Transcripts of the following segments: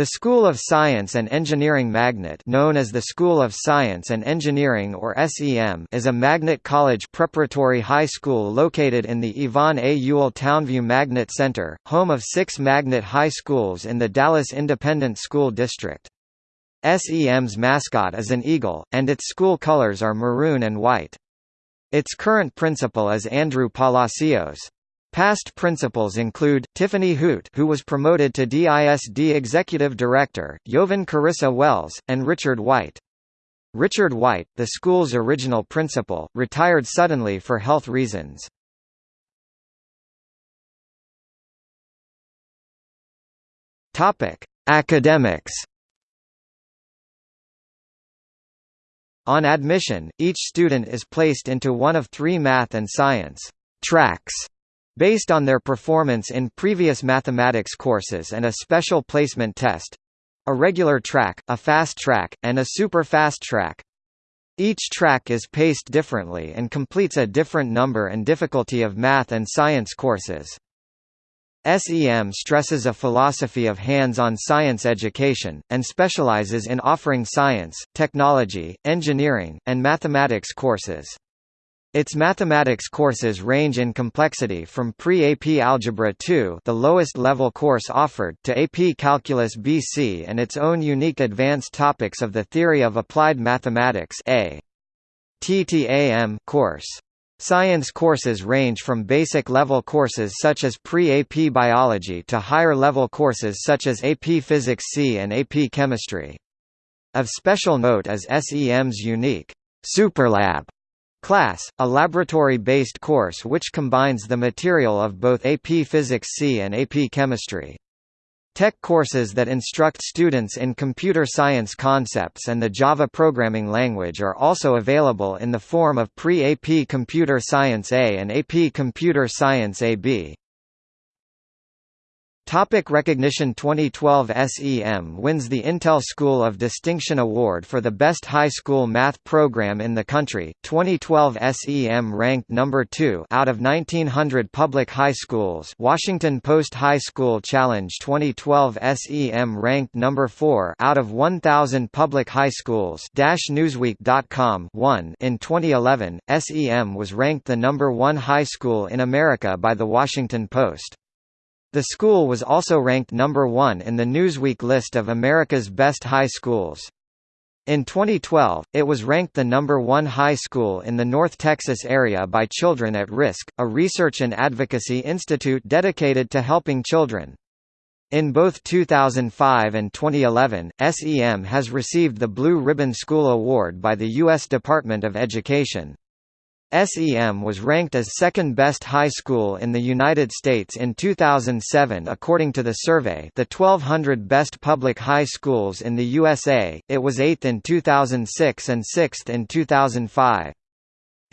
The School of Science and Engineering Magnet known as the School of Science and Engineering or SEM is a magnet college preparatory high school located in the Yvonne A. Ewell Townview Magnet Center, home of six magnet high schools in the Dallas Independent School District. SEM's mascot is an eagle, and its school colors are maroon and white. Its current principal is Andrew Palacios. Past principals include, Tiffany Hoot who was promoted to DISD Executive Director, Jovan Carissa Wells, and Richard White. Richard White, the school's original principal, retired suddenly for health reasons. Academics. On admission, each student is placed into one of three math and science tracks Based on their performance in previous mathematics courses and a special placement test a regular track, a fast track, and a super fast track. Each track is paced differently and completes a different number and difficulty of math and science courses. SEM stresses a philosophy of hands-on science education, and specializes in offering science, technology, engineering, and mathematics courses. Its mathematics courses range in complexity from pre-AP Algebra 2 the lowest level course offered to AP Calculus BC and its own unique advanced topics of the theory of applied mathematics A. TTAM course. Science courses range from basic level courses such as pre-AP Biology to higher level courses such as AP Physics C and AP Chemistry. Of special note is SEM's unique Superlab Class, a laboratory-based course which combines the material of both AP Physics C and AP Chemistry. Tech courses that instruct students in computer science concepts and the Java programming language are also available in the form of Pre-AP Computer Science A and AP Computer Science AB. Topic recognition 2012 SEM wins the Intel School of Distinction Award for the best high school math program in the country. 2012 SEM ranked number 2 out of 1900 public high schools. Washington Post High School Challenge 2012 SEM ranked number 4 out of 1000 public high schools. Newsweek.com 1 in 2011, SEM was ranked the number 1 high school in America by the Washington Post. The school was also ranked number one in the Newsweek list of America's best high schools. In 2012, it was ranked the number one high school in the North Texas area by Children at Risk, a research and advocacy institute dedicated to helping children. In both 2005 and 2011, SEM has received the Blue Ribbon School Award by the U.S. Department of Education. SEM was ranked as second best high school in the United States in 2007 according to the survey The 1200 Best Public High Schools in the USA, it was 8th in 2006 and 6th in 2005.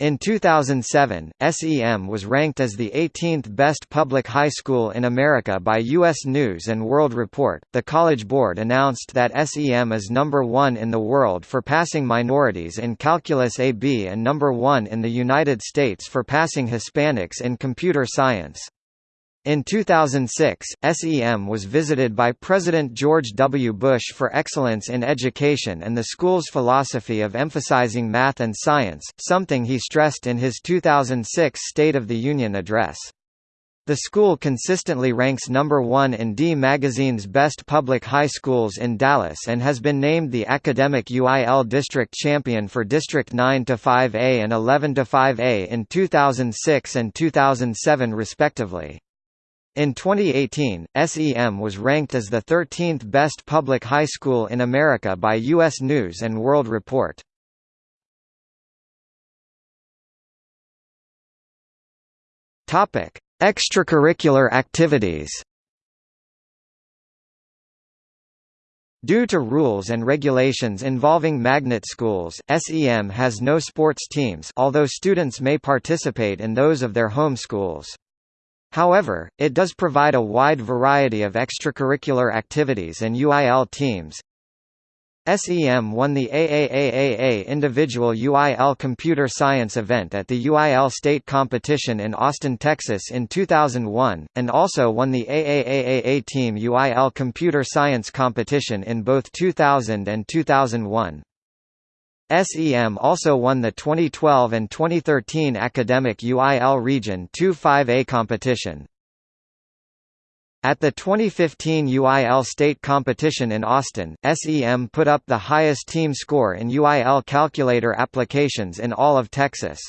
In 2007, SEM was ranked as the 18th best public high school in America by U.S. News & World Report. The College Board announced that SEM is number one in the world for passing minorities in Calculus AB and number one in the United States for passing Hispanics in computer science. In 2006, SEM was visited by President George W. Bush for excellence in education and the school's philosophy of emphasizing math and science, something he stressed in his 2006 State of the Union address. The school consistently ranks number one in D Magazine's Best Public High Schools in Dallas and has been named the Academic UIL District Champion for District 9-5A and 11-5A in 2006 and 2007 respectively. In 2018, SEM was ranked as the 13th best public high school in America by U.S. News & World Report. Extracurricular activities. Due to rules and regulations involving magnet schools, SEM has no sports teams although students may participate in those of their home schools. However, it does provide a wide variety of extracurricular activities and UIL teams. SEM won the AAAAA Individual UIL Computer Science event at the UIL State Competition in Austin, Texas in 2001, and also won the AAAAA Team UIL Computer Science competition in both 2000 and 2001. SEM also won the 2012 and 2013 Academic UIL Region 2-5A competition. At the 2015 UIL state competition in Austin, SEM put up the highest team score in UIL calculator applications in all of Texas.